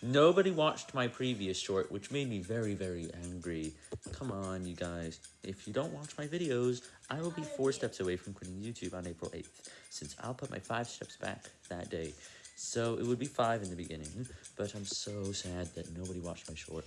Nobody watched my previous short, which made me very, very angry. Come on, you guys. If you don't watch my videos, I will be four steps away from quitting YouTube on April 8th, since I'll put my five steps back that day. So it would be five in the beginning, but I'm so sad that nobody watched my short.